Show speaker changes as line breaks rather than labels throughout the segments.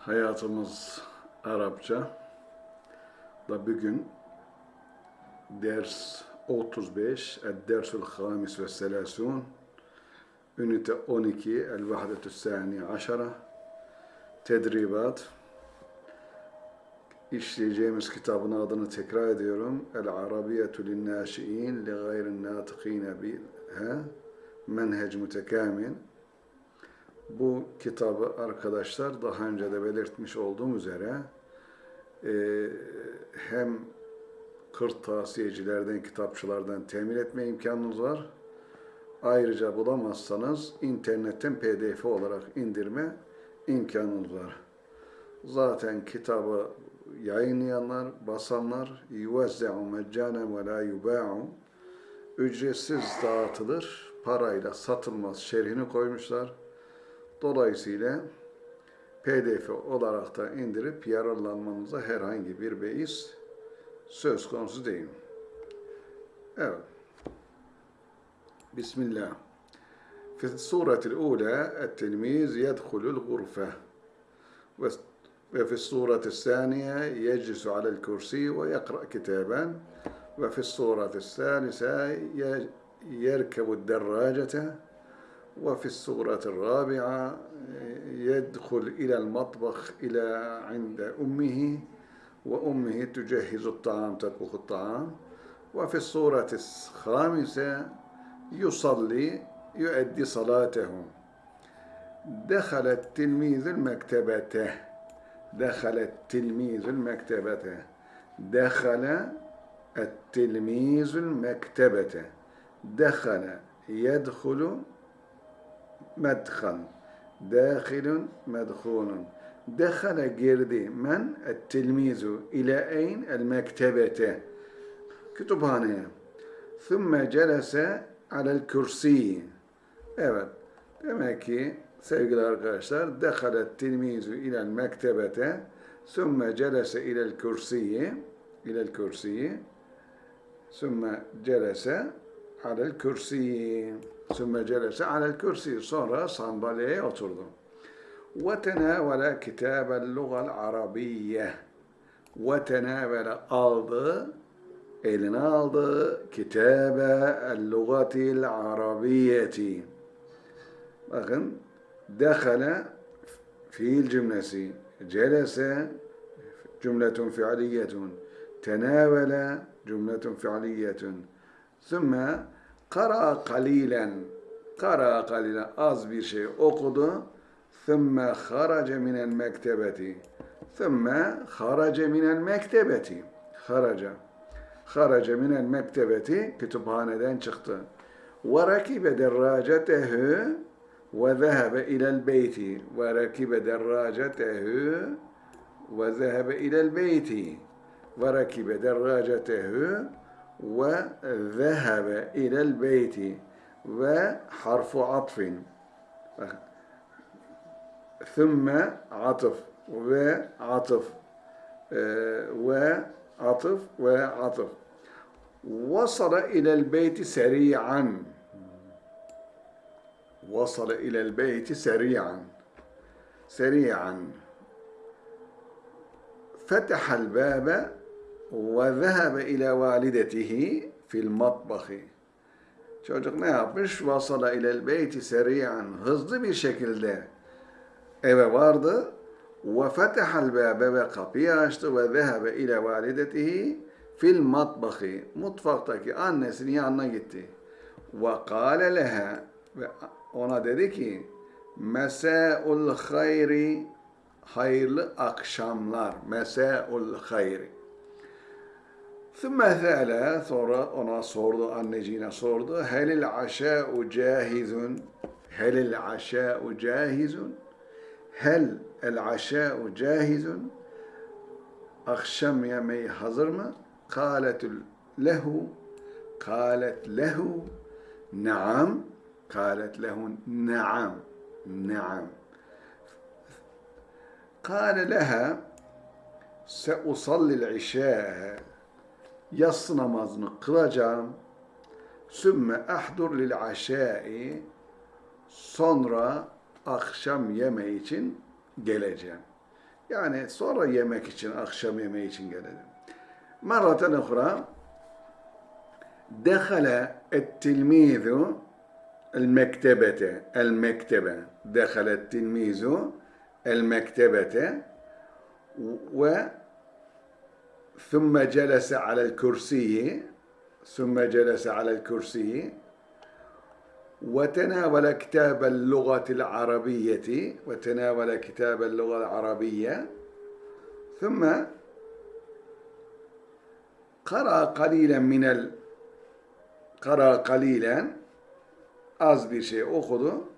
Hayatımız Arapça. Da bugün ders 35 El-Dersul Hamis ve Selasun Ünite 12 El-Vahdetü Sani Aşara. Tedribat. İşleyeceğimiz kitabın adını tekrar ediyorum. El-Arabiyetü linnâşi'in li nâtıkîne biha menhec mütekamil bu kitabı arkadaşlar daha önce de belirtmiş olduğum üzere e, hem kırtasiyecilerden, kitapçılardan temin etme imkanınız var. Ayrıca bulamazsanız internetten pdf olarak indirme imkanınız var. Zaten kitabı yayınlayanlar, basanlar يُوَزَّعُ مَجَّانًا وَلَا يُبَاعُ Ücretsiz dağıtılır, parayla satılmaz şerhini koymuşlar. Dolayısıyla pdf olarak da indirip yararlanmanıza herhangi bir beis söz konusu değil. Evet. Bismillah. في الصورة الأولى التلميذ يدخل الغرفة وفي الصورة الثانية يجلس على الكرسي ويقرأ كتابا وفي الصورة الثالثة يركب الدراجة وفي الصورة الرابعة يدخل إلى المطبخ إلى عند أمه وأمه تجهز الطعام تطبخ الطعام. وفي الصورة الخامسة يصلي يؤدي صلاته. دخل التلميذ المكتبة دخل التلميذ المكتبة دخل التلميذ المكتبة دخل يدخل medhal. Dâhilun medhulun. Dehale girdi. Men et tilmizu eyn el mektebete. Kütüphaneye. Thumme celese alel kürsi. Evet. Demek ki sevgili arkadaşlar dehalet tilmizu ile mektebete thumme celese ile kürsiyi ile kürsiyi thumme celese alel kürsi. Sümme celese alel kürsi. Sonra sandalyeye oturdu. Ve tenevele kitabel lugal arabiyye. Ve tenevele aldı, eline aldı kitabe el lugatil arabiyeti. Bakın dehale fiil cümlesi, celese cümletun fiiliyetun, tenevele cümletun fiiliyetun. Sümme kara kalilen kara kalilen az bir şey okudu. Sümme harace minel mektebeti. Sümme harace minel mektebeti. Haraca. Harace minel mektebeti kütüphaneden çıktı. Ve rakibe derracetehu ve zehebe ilel beyti. Ve rakibe derracetehu ve zehebe ilel beyti. Ve rakibe derracetehu وذهب إلى البيت وحرف عطف. ثم عطف وعطف وعطف وعطف. وصل إلى البيت سريعا. وصل إلى البيت سريعا سريعا. فتح الباب ve zehebe ile validetihi fil matbahi. Çocuk ne yapmış? Vasala ilel beyti seriyan. Hızlı bir şekilde eve vardı. Ve fetehal bebe ve kapıyı açtı ve zehebe ile validetihi fil matbahi. Mutfaktaki annesinin yanına gitti. Ve kâle lehe ve ona dedi ki Mesâul hayri hayırlı akşamlar. Mesâul hayri. Sümme se'ele sonra ona sordu, anneciğine sordu. Helil aşa'u cahizun. Helil aşa'u cahizun. Hel el aşa'u cahizun. Akşam yemeği hazır mı? Kâletül lehu. Kâlet lehu. Naam. Kâlet lehu naam. Naam. Kâle leha. Se'usalli l'işâhe yatsı namazını kılacağım. Sümme ahdur lil aşai sonra akşam yemeği için geleceğim. Yani sonra yemek için, akşam yemeği için gelelim. Maraten uhra dehale ettilmizu el mektebete el mektebe dehale ettilmizu el mektebete ve ثم جلس على الكرسي ثم جلس على الكرسي وتناول كتاب اللغة العربية وتناول كتاب اللغة العربية ثم قرأ قليلا من ال قرأ قليلا bir şey okudu.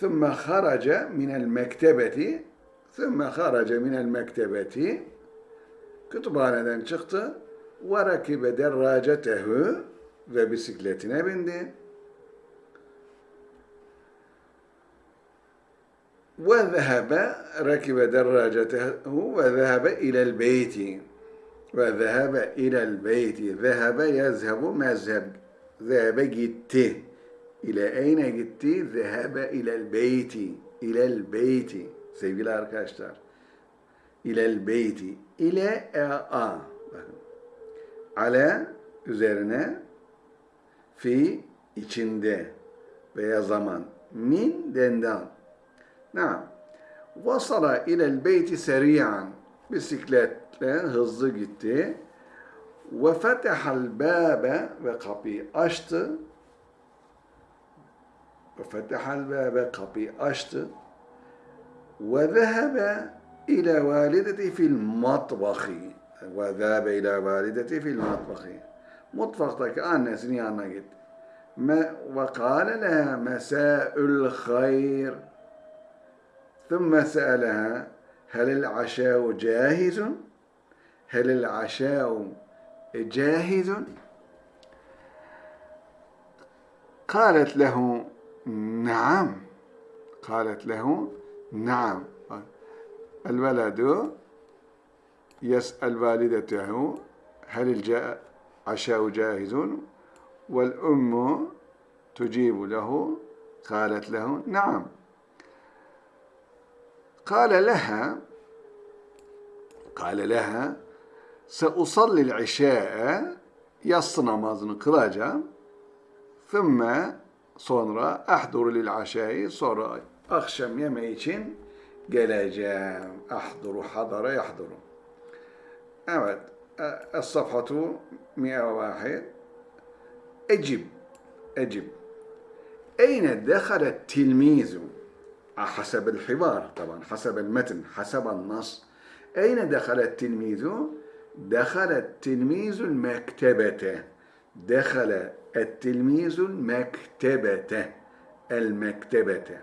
ثم خرج من المكتبة ثم خرج من المكتبة kütüphaneden çıktı. ve rakibe derracetehu ve bisikletine bindi. Ve zehebe rakibe derracetehu ve zehebe ilel beyti ve zehebe ilel beyti zehebe yezhebu mezheb zehebe gitti. İle eyne gitti? zehebe ilel beyti ilel beyti sevgili arkadaşlar ilel beyti ile e a bakın ale üzerine fi içinde veya zaman min dendan Naam. Vasala ilel beyti seriyan. Bisikletle hızlı gitti. Ve fetehal bâbe ve kapıyı açtı. Ve fetehal bâbe kapıyı açtı. Ve zehebe إلى والدتي في المطبخ. وذهب إلى والدتي في المطبخ. مطبختك أنا سني أنا قلت. ما وقال لها مساء الخير. ثم سألها هل العشاء جاهز؟ هل العشاء جاهز؟ قالت له نعم. قالت له نعم. الولد يسأل والدته هل العشاء جاهز؟ والأم تجيب له قالت له نعم قال لها قال لها سأصلي العشاء yatsı namazını kılacağım. Thumma sonra ahduru lil aşayı sonra akşam yemeği için geleceğim. Ahduru hadara yahduru. Evet. الصفحة 101 أجب أجب أين دخل التلميذ حسب الحوار طبعا حسب المتن حسب النص أين دخل التلميذ دخل التلميذ المكتبة دخل التلميذ المكتبة المكتبة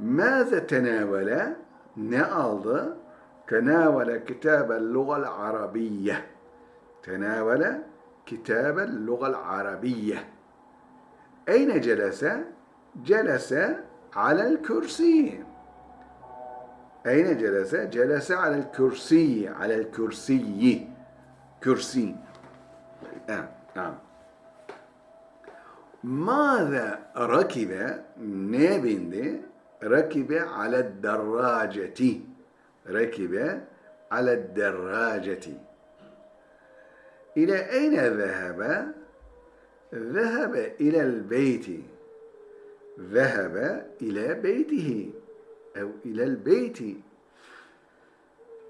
Mâze tenâvele ne aldı? Tenâvele kitâbel lugal arabiyye. Tenâvele kitâbel lugal arabiyye. Eyne celese? Celese alel kürsiyye. Eyne celese? Celese alel kürsiyye. Alel kürsiyyi. Kürsi. Evet, tamam. Mâze rakibe? Neye bindi? ركب على الدراجة ركب على الدراجة إلى أين ذهب؟ ذهب إلى البيت ذهب إلى بيته أو إلى البيت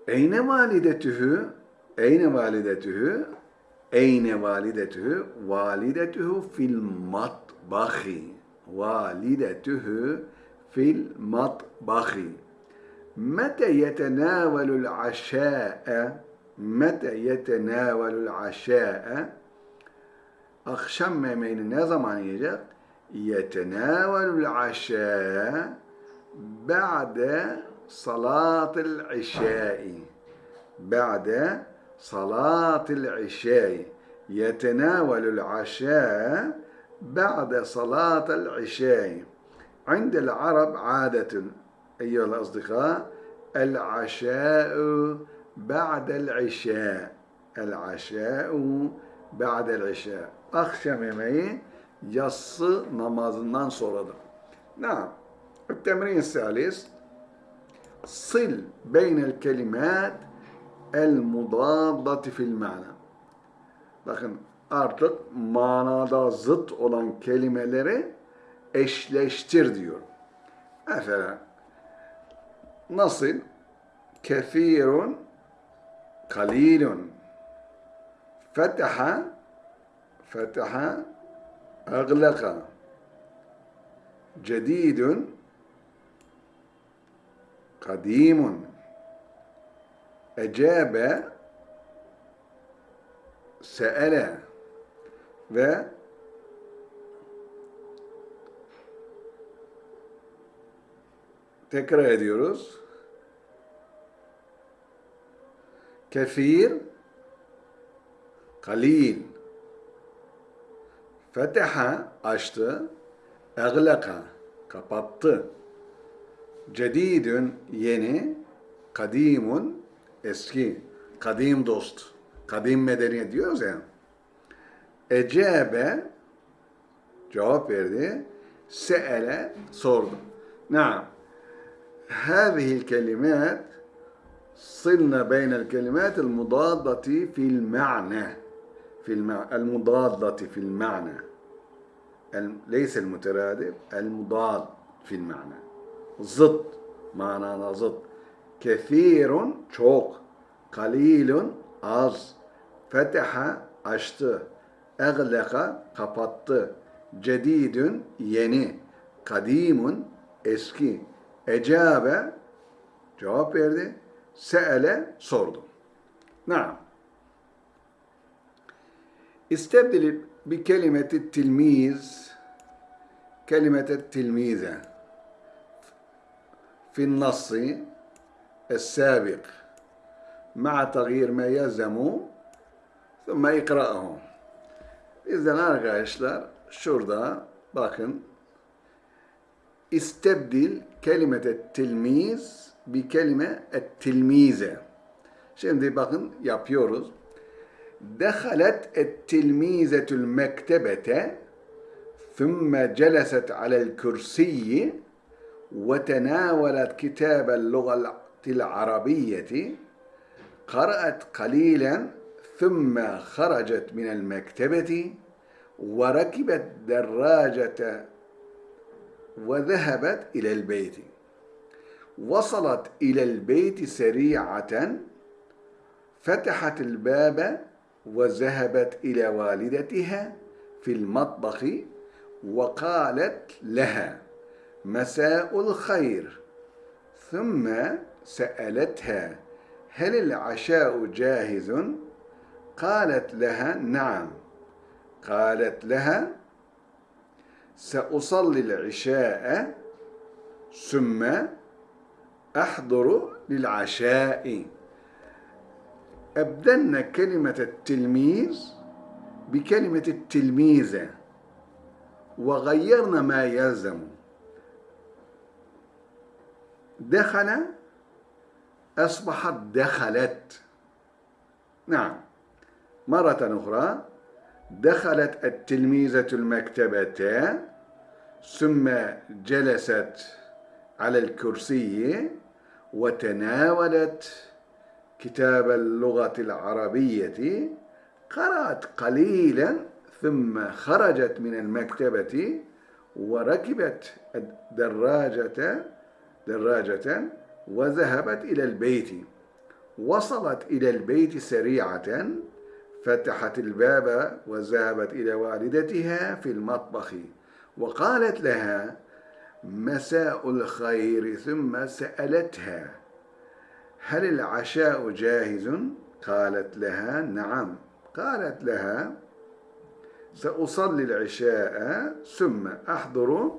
أين والدته؟ أين والدته؟ أين والدته؟ والدته في المطبخ والدته في المطبخ متى يتناول العشاء متى يتناول العشاء akşam yemeğini ne zaman yiyecek? يتناول العشاء بعد صلاة العشاء بعد صلاة العشاء يتناول العشاء بعد صلاة العشاء عند العرب عادة أيها الأصدقاء العشاء بعد العشاء العشاء بعد العشاء akşam yemeği yatsı namazından sonradır. Naam. التمرين الثالث sil beynel kelimat el mudaddati fil mana. Bakın artık manada zıt olan kelimeleri eşleştir diyor. Mesela nasıl? Kefirun kalilun fetaha fetaha aglaka cedidun kadimun ecabe seele ve tekrar ediyoruz. Kefir, kalil, feteha açtı, egleka kapattı, cedidün yeni, kadimun eski, kadim dost, kadim medeniyet diyoruz ya. Ecebe cevap verdi, seele sordu. Naam. هذه الكلمات صلنا بين الكلمات المضادة في المعنى في المع... المضادة في المعنى الم- ليس المترادف المضاد في المعنى ضد معنى ضد كثير çok kalilun az feteha açtı egleka kapattı cedidün yeni kadimun eski ecabe cevap verdi seele sordu Naam. استبدل بكلمة التلميذ كلمة التلميذة في النص السابق مع تغيير ما يلزم ثم اقرأه İzlen arkadaşlar şurada bakın istebdil kelimete tilmiz bir kelime et tilmize. Şimdi bakın yapıyoruz. دخلت التلميذة المكتبة ثم جلست على الكرسي وتناولت كتاب اللغة العربية قرأت قليلا ثم خرجت من المكتبة وركبت دراجة وذهبت إلى البيت. وصلت إلى البيت سريعة فتحت الباب وذهبت إلى والدتها في المطبخ وقالت لها مساء الخير. ثم سألتها هل العشاء جاهز؟ قالت لها نعم. قالت لها سأصلي العشاء ثم أحضر للعشاء. أبدلنا كلمة التلميذ بكلمة التلميذة وغيرنا ما يلزم. دخل أصبحت دخلت. نعم مرة أخرى. دخلت التلميذة المكتبة ثم جلست على الكرسي وتناولت كتاب اللغة العربية. قرأت قليلا ثم خرجت من المكتبة وركبت دراجة دراجة وذهبت إلى البيت. وصلت إلى البيت سريعة. فتحت الباب وذهبت إلى والدتها في المطبخ وقالت لها مساء الخير. ثم سألتها هل العشاء جاهز؟ قالت لها نعم. قالت لها سأصلي العشاء ثم أحضر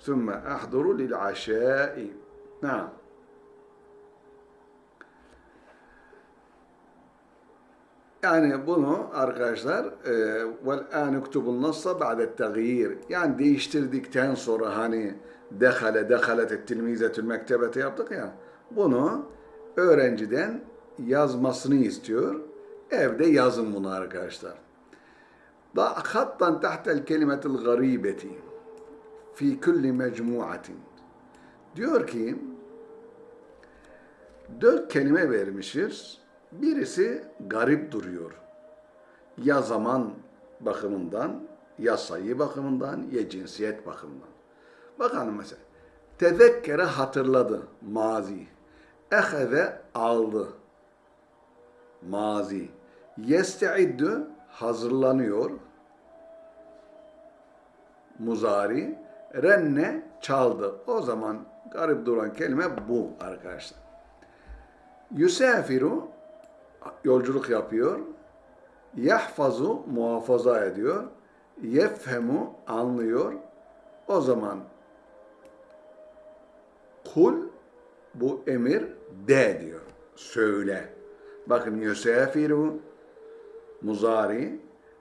ثم أحضر للعشاء. نعم. Yani bunu arkadaşlar vel an uktubun nassa ba'de yani değiştirdikten sonra hani dehale dehalet et tilmizetül mektebete yaptık ya bunu öğrenciden yazmasını istiyor. Evde yazın bunu arkadaşlar. Da hattan tahtel kelimetil garibeti fi kulli mecmuatin. Diyor ki Dört kelime vermişiz. Birisi garip duruyor. Ya zaman bakımından, ya sayı bakımından, ya cinsiyet bakımından. Bakalım mesela. Tezekkere hatırladı, mazi. Eheze aldı, mazi. Yeste'iddü hazırlanıyor, muzari. Renne çaldı. O zaman garip duran kelime bu arkadaşlar. Yusafiru yolculuk yapıyor. Yahfazu muhafaza ediyor. Yefhemu anlıyor. O zaman kul bu emir de diyor. Söyle. Bakın yusafiru muzari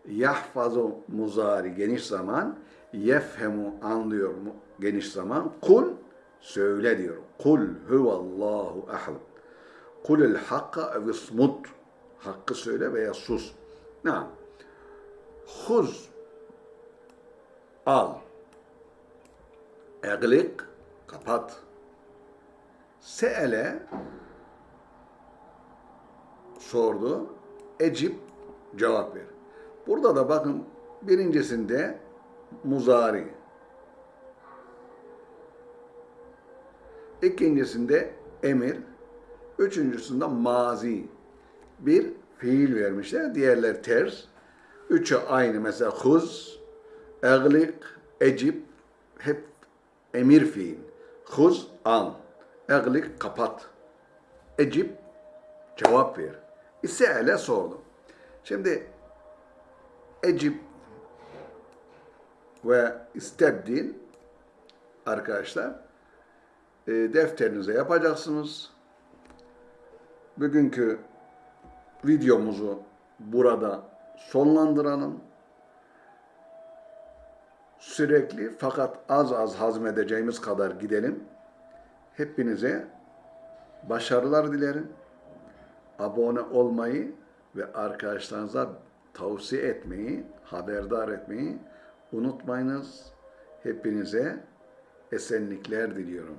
yahfazu muzari geniş zaman yefhemu anlıyor mu geniş zaman kul söyle diyor. Kul huvallahu ahad. Kulil hakka ev ismut. Hakkı söyle veya sus. Ne? Huz. Al. Eglik. Kapat. Se'ele. Sordu. Ecip. Cevap ver. Burada da bakın birincisinde muzari. İkincisinde emir. Üçüncüsünde mazi. Bir fiil vermişler. Diğerler ters. Üçü aynı. Mesela huz, eglik, ecip hep emir fiil. Huz, al. Eglik, kapat. Ecip, cevap ver. İse'ele sordu. Şimdi ecip ve istebdil arkadaşlar e, defterinize yapacaksınız. Bugünkü videomuzu burada sonlandıralım. Sürekli fakat az az hazmedeceğimiz kadar gidelim. Hepinize başarılar dilerim. Abone olmayı ve arkadaşlarınıza tavsiye etmeyi, haberdar etmeyi unutmayınız. Hepinize esenlikler diliyorum.